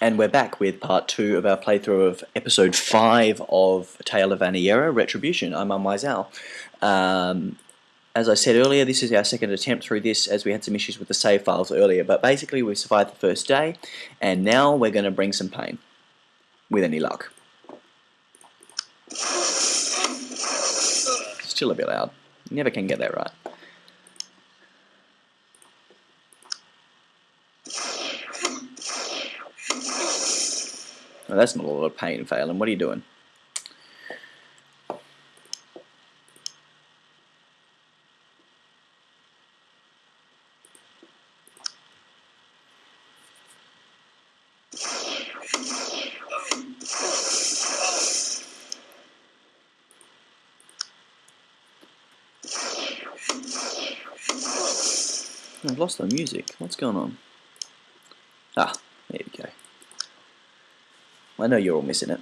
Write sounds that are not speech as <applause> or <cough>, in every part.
And we're back with part two of our playthrough of episode five of Tale of Vaniera, Retribution. I'm Unwise Um, as I said earlier, this is our second attempt through this as we had some issues with the save files earlier, but basically we survived the first day, and now we're going to bring some pain, with any luck. Still a bit loud. Never can get that right. Oh, that's not a lot of pain, Phelan. What are you doing? I've lost the music. What's going on? Ah, there we go. I know you're all missing it.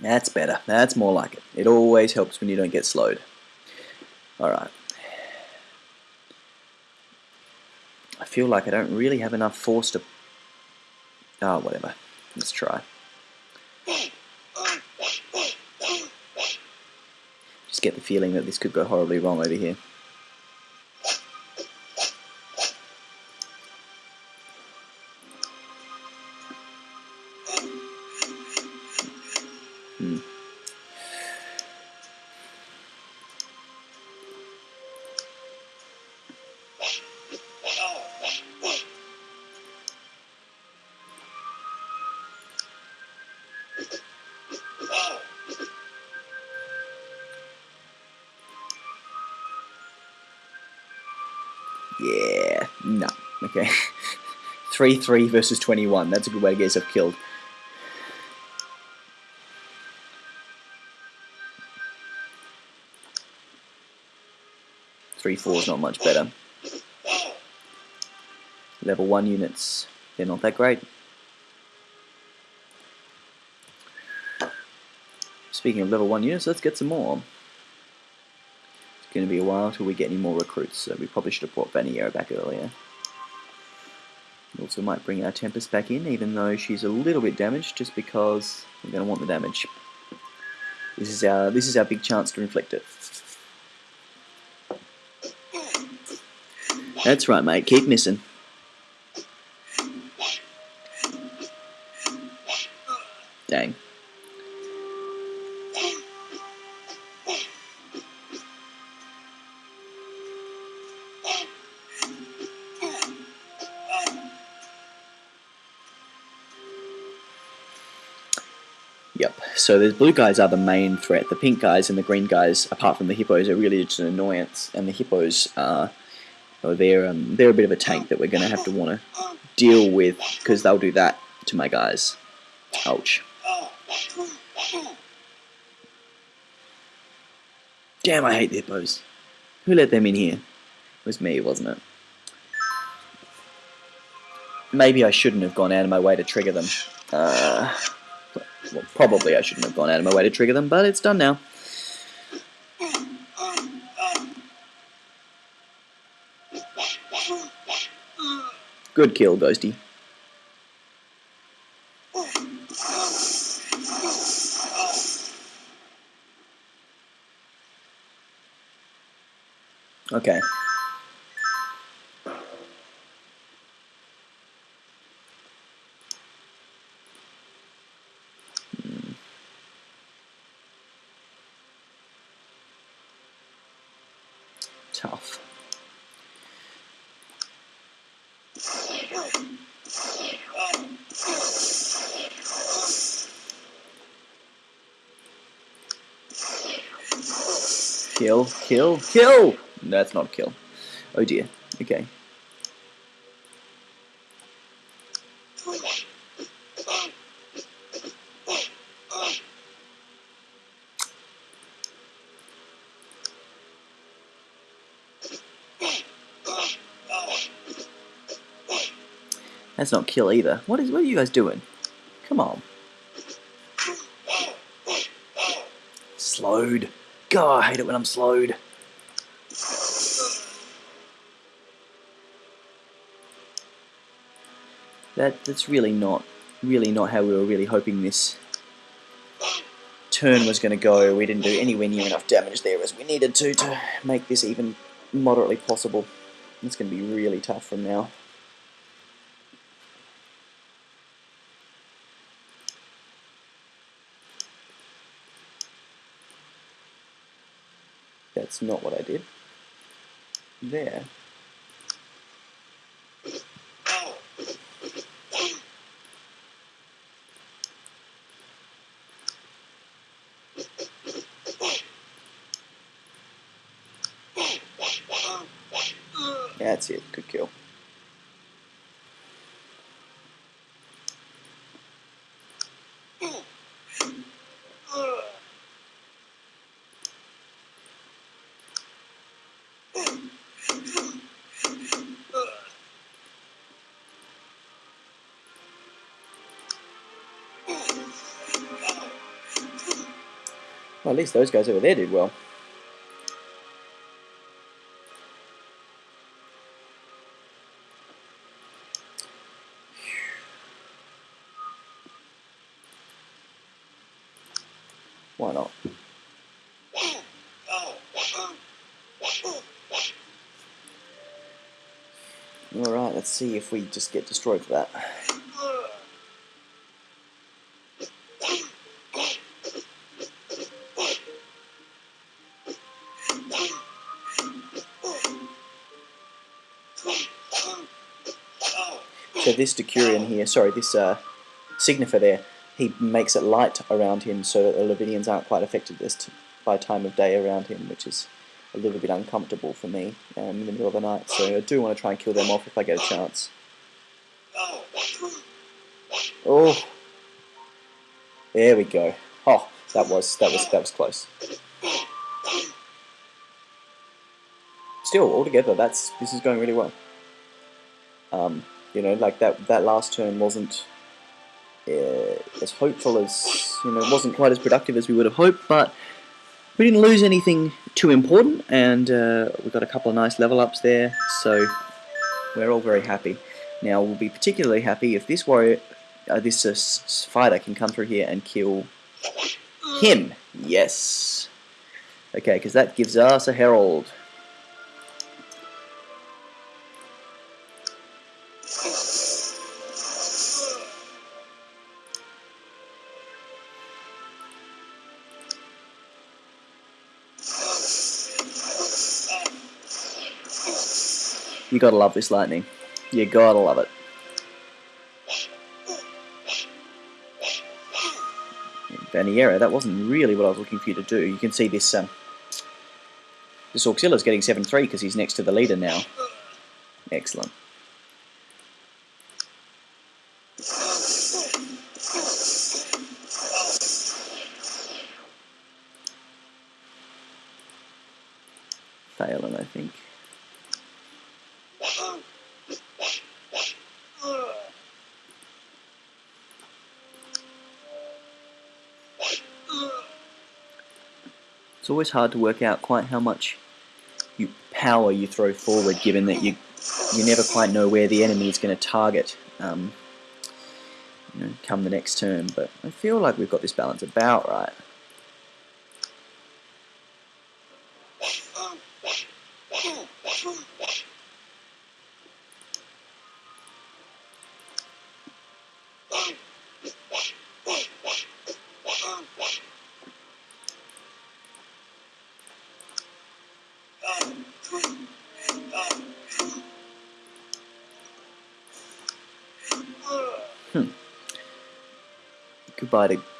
That's better. That's more like it. It always helps when you don't get slowed. Alright. I feel like I don't really have enough force to... Oh, whatever. Let's try. Just get the feeling that this could go horribly wrong over here. Yeah, no. Okay. <laughs> 3 3 versus 21. That's a good way to get yourself killed. Three four is not much better. Level one units, they're not that great. Speaking of level one units, let's get some more going to be a while till we get any more recruits, so we probably should have brought Vaniera back earlier. We also might bring our Tempest back in, even though she's a little bit damaged, just because we're going to want the damage. This is our this is our big chance to inflict it. That's right, mate. Keep missing. So the blue guys are the main threat. The pink guys and the green guys, apart from the hippos, are really just an annoyance. And the hippos are, oh, they're um, they're a bit of a tank that we're going to have to want to deal with because they'll do that to my guys. Ouch. Damn, I hate the hippos. Who let them in here? It was me, wasn't it? Maybe I shouldn't have gone out of my way to trigger them. Uh, well, probably I shouldn't have gone out of my way to trigger them, but it's done now. Good kill, Ghosty. Okay. tough. Kill! That's not kill. Oh dear. Okay. That's not kill either. What is? What are you guys doing? Come on. Slowed. God, I hate it when I'm slowed. That that's really not really not how we were really hoping this turn was going to go. We didn't do anywhere near enough damage there as we needed to to make this even moderately possible. It's going to be really tough from now. That's not what I did. There. That's it. Good kill. Well, at least those guys over there did well. Why not? Alright, let's see if we just get destroyed for that. This Decurion here, sorry, this uh, Signifer there, he makes it light around him so that the Lavinians aren't quite affected this by time of day around him, which is a little bit uncomfortable for me um, in the middle of the night. So I do want to try and kill them off if I get a chance. Oh, there we go. Oh, that was that was that was close. Still, altogether, that's this is going really well. Um, you know, like that that last turn wasn't uh, as hopeful as you know, wasn't quite as productive as we would have hoped, but we didn't lose anything too important, and uh, we got a couple of nice level ups there, so we're all very happy. Now we'll be particularly happy if this warrior, uh, this uh, fighter, can come through here and kill him. Yes. Okay, because that gives us a herald. You gotta love this lightning. You gotta love it. Vaniera, that wasn't really what I was looking for you to do. You can see this um, this Auxilia's getting 7-3 because he's next to the leader now. Excellent. Failing, I think. It's always hard to work out quite how much you power you throw forward, given that you you never quite know where the enemy is going to target um, you know, come the next turn. But I feel like we've got this balance about right.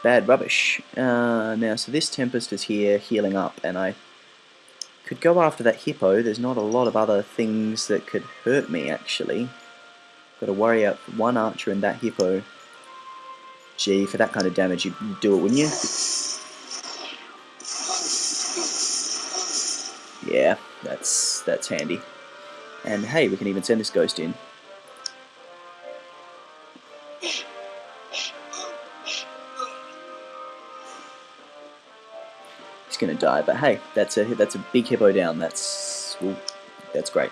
Bad rubbish. Uh, now, so this Tempest is here healing up, and I Could go after that hippo. There's not a lot of other things that could hurt me, actually. Got to worry about one archer and that hippo. Gee, for that kind of damage, you'd do it, wouldn't you? Yeah, that's that's handy. And hey, we can even send this ghost in. He's gonna die, but hey, that's a that's a big hippo down. That's that's great.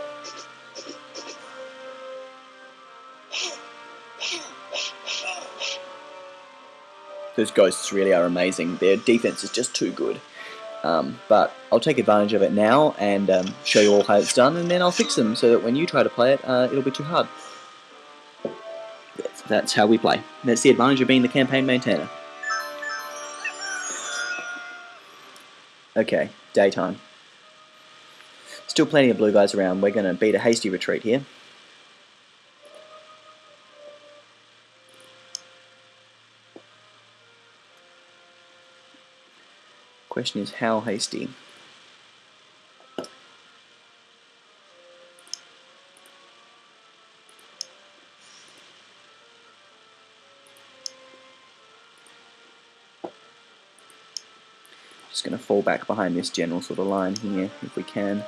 <laughs> Those ghosts really are amazing. Their defense is just too good. Um, but I'll take advantage of it now and um, show you all how it's done, and then I'll fix them so that when you try to play it, uh, it'll be too hard. That's, that's how we play. That's the advantage of being the campaign maintainer. Okay, daytime. Still plenty of blue guys around. We're going to beat a hasty retreat here. Question is how hasty? Just going to fall back behind this general sort of line here if we can.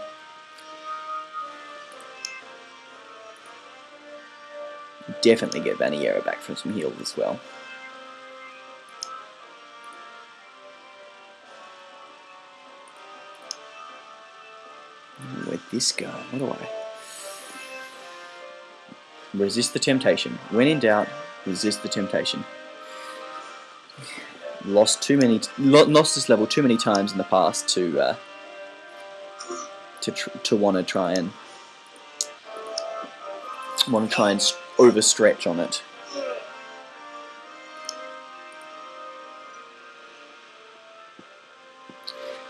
Definitely get Vaniera back from some heals as well. This go? What do I... Resist the temptation. When in doubt, resist the temptation. Lost too many, lost this level too many times in the past to uh, to to want to try and want to try and overstretch on it.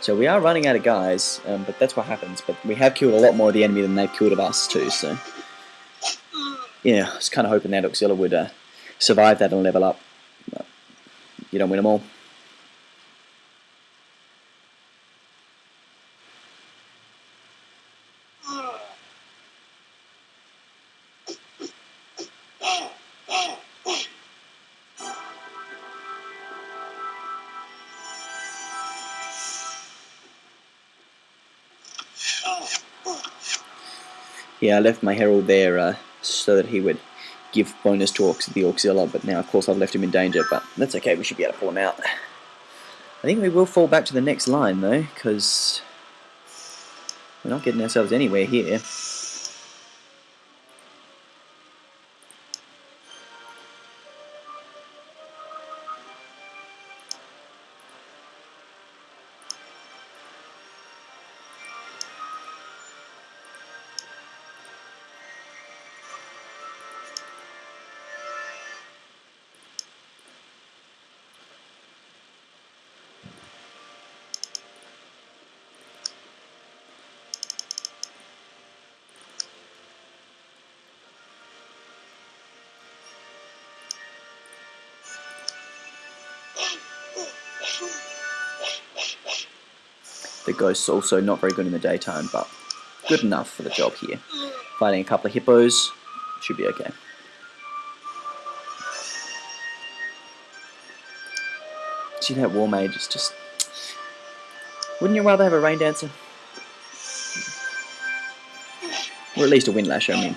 So we are running out of guys, um, but that's what happens. But we have killed a lot more of the enemy than they've killed of us too, so... Yeah, I was kind of hoping that Auxilia would uh, survive that and level up. But you don't win them all. Yeah, I left my Herald there uh, so that he would give bonus talks to the Auxilia, but now of course I've left him in danger, but that's okay, we should be able to pull him out. I think we will fall back to the next line though, because we're not getting ourselves anywhere here. The ghost's also not very good in the daytime, but good enough for the job here. Fighting a couple of hippos should be okay. See that war mage is just... Wouldn't you rather have a rain dancer? Or at least a windlash, I mean.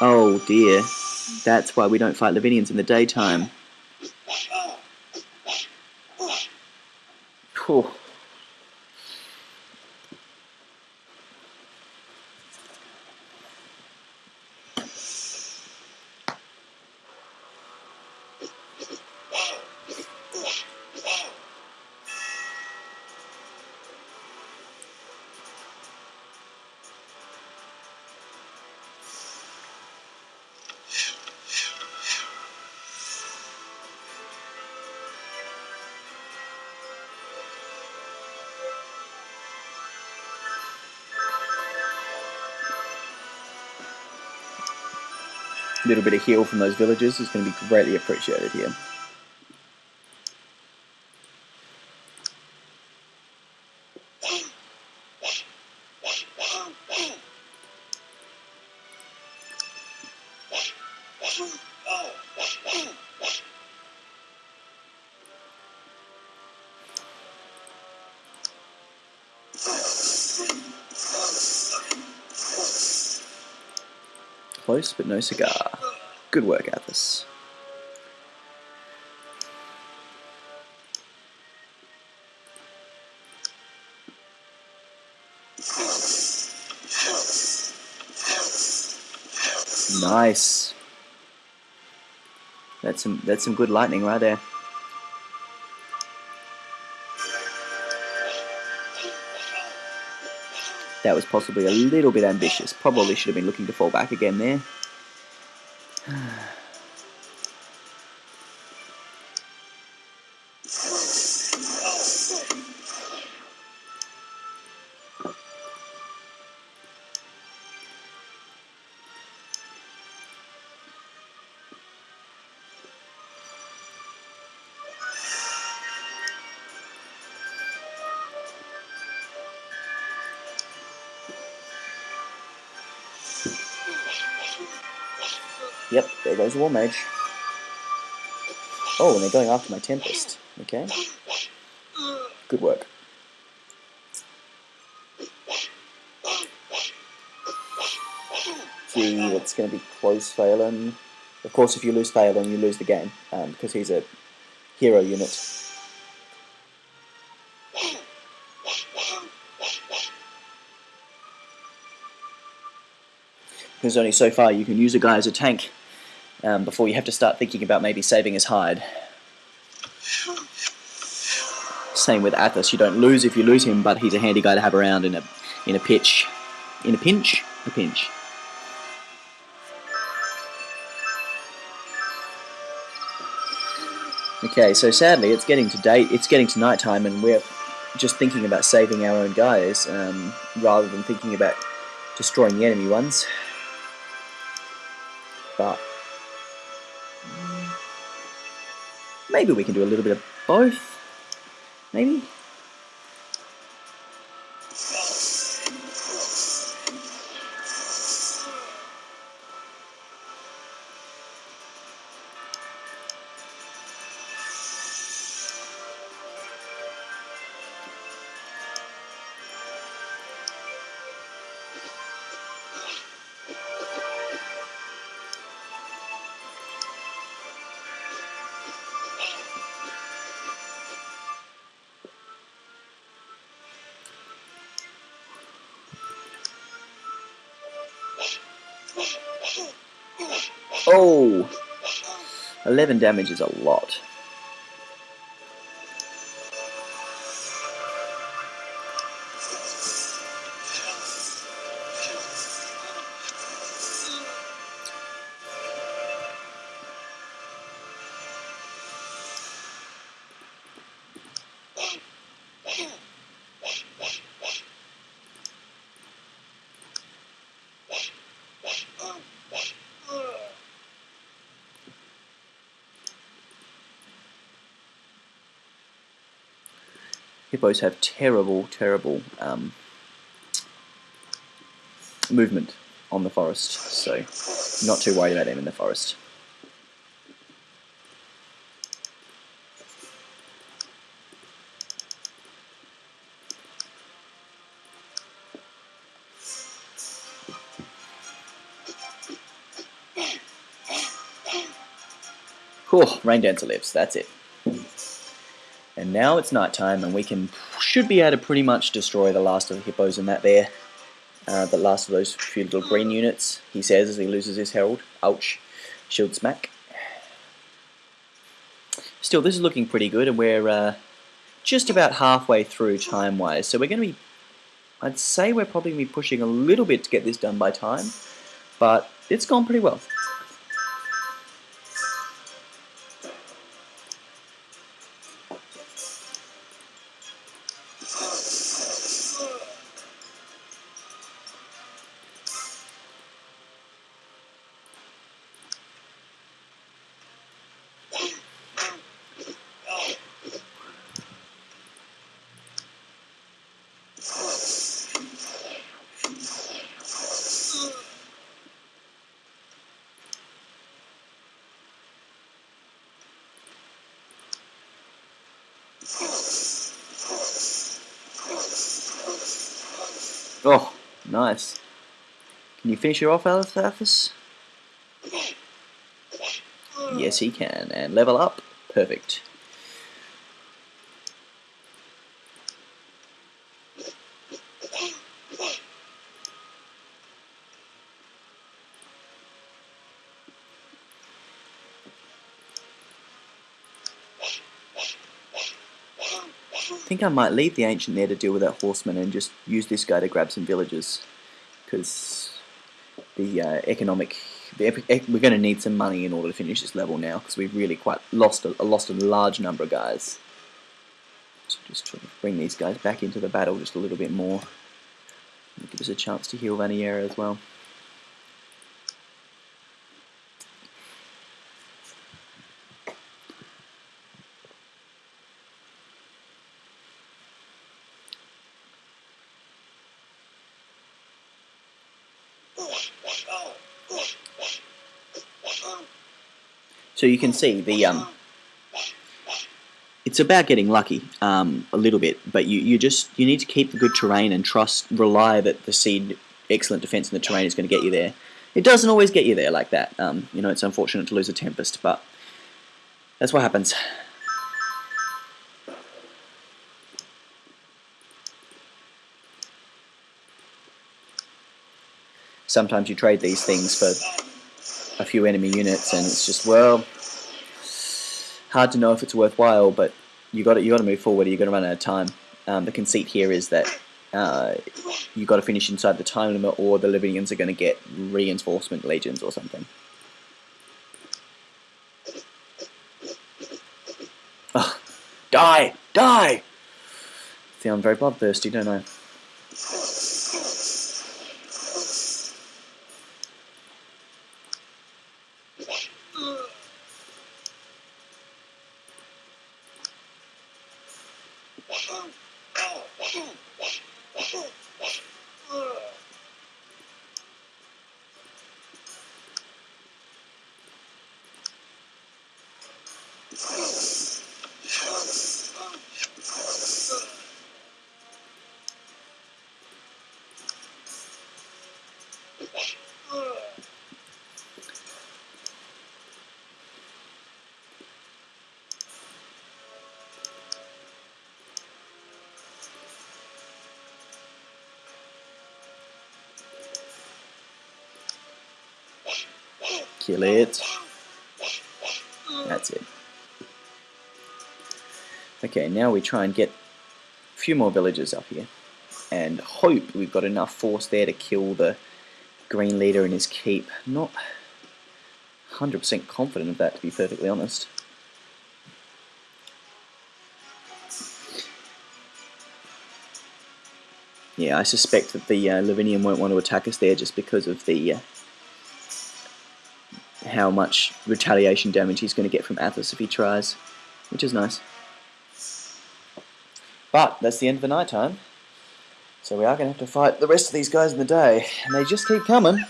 Oh dear. That's why we don't fight Lavinians in the daytime. Whew. Little bit of heal from those villagers is going to be greatly appreciated here. Close, but no cigar. Good work, Athos. Nice. That's some that's some good lightning right there. That was possibly a little bit ambitious. Probably should have been looking to fall back again there. Yep, there goes War Mage. Oh, and they're going after my Tempest. Okay. Good work. Gee, it's going to be close Phelan. Of course, if you lose Phelan, you lose the game, um, because he's a hero unit. There's only so far you can use a guy as a tank um, before you have to start thinking about maybe saving his hide. Same with Athos, you don't lose if you lose him, but he's a handy guy to have around in a in a pitch, in a pinch, a pinch. Okay, so sadly, it's getting to date. It's getting to night time, and we're just thinking about saving our own guys um, rather than thinking about destroying the enemy ones. But maybe we can do a little bit of both. Maybe. Oh! 11 damage is a lot. Hippos have terrible, terrible um, movement on the forest, so not too worried about them in the forest. Cool, Rain Dancer lives, that's it. Now it's night time, and we can should be able to pretty much destroy the last of the hippos in that there. Uh, the last of those few little green units, he says as he loses his herald. Ouch. Shield smack. Still, this is looking pretty good, and we're uh, just about halfway through time-wise. So we're going to be, I'd say we're probably going to be pushing a little bit to get this done by time, but it's gone pretty well. Oh, nice. Can you finish her off, Alathafis? Yes, he can. And level up. Perfect. Think I might leave the Ancient there to deal with that horseman and just use this guy to grab some villages. Because the uh, economic... The we're going to need some money in order to finish this level now, because we've really quite lost a, lost a large number of guys. So just try to bring these guys back into the battle just a little bit more. Give us a chance to heal Vaniera as well. So you can see the um, it's about getting lucky um, a little bit, but you, you just you need to keep the good terrain and trust, rely that the seed excellent defense in the terrain is going to get you there. It doesn't always get you there like that. Um, you know, it's unfortunate to lose a Tempest, but that's what happens. Sometimes you trade these things for a few enemy units, and it's just well hard to know if it's worthwhile. But you got to you got to move forward. You got to run out of time. Um, the conceit here is that uh, you got to finish inside the time limit, or the Lavinians are going to get reinforcement legions or something. Oh, die! Die! I'm very bloodthirsty, don't I? Kill it. That's it. Okay, now we try and get a few more villagers up here. And hope we've got enough force there to kill the green leader in his keep. Not 100% confident of that, to be perfectly honest. Yeah, I suspect that the uh, Lavinian won't want to attack us there just because of the uh, how much retaliation damage he's going to get from Athos if he tries, which is nice. But that's the end of the night time. So we are going to have to fight the rest of these guys in the day, and they just keep coming.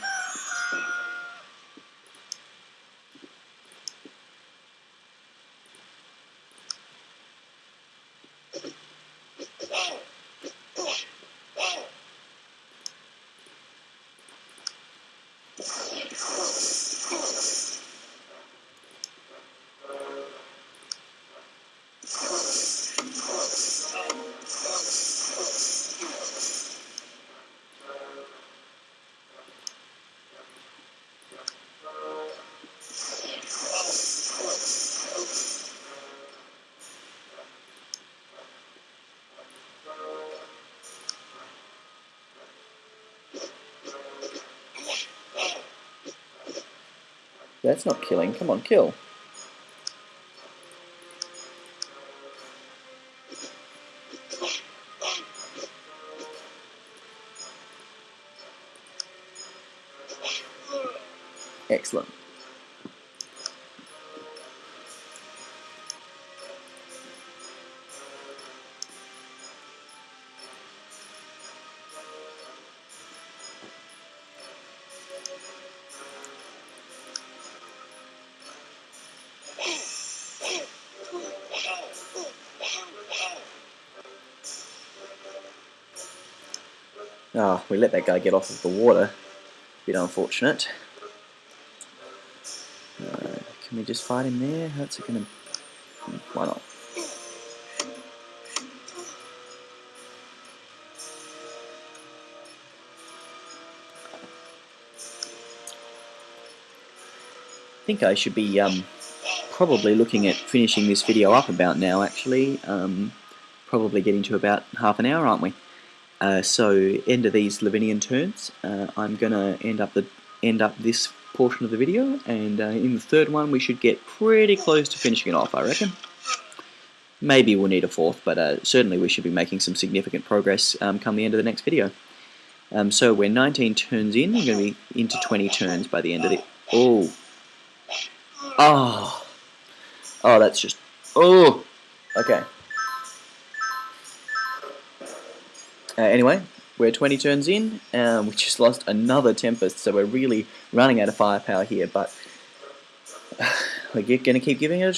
That's not killing. Come on, kill. Excellent. Oh, we let that guy get off of the water. Bit unfortunate. Uh, can we just fight him there? How's it gonna... Why not? I think I should be um, probably looking at finishing this video up about now actually. Um, probably getting to about half an hour, aren't we? Uh, so end of these Lavinian turns, uh, I'm gonna end up the end up this portion of the video, and uh, in the third one we should get pretty close to finishing it off, I reckon. Maybe we'll need a fourth, but uh, certainly we should be making some significant progress um, come the end of the next video. Um, so we're 19 turns in, we're going to be into 20 turns by the end of it. Oh, oh, oh, that's just, oh, okay. Uh, anyway, we're 20 turns in, and we just lost another Tempest, so we're really running out of firepower here, but <sighs> we're going to keep giving it a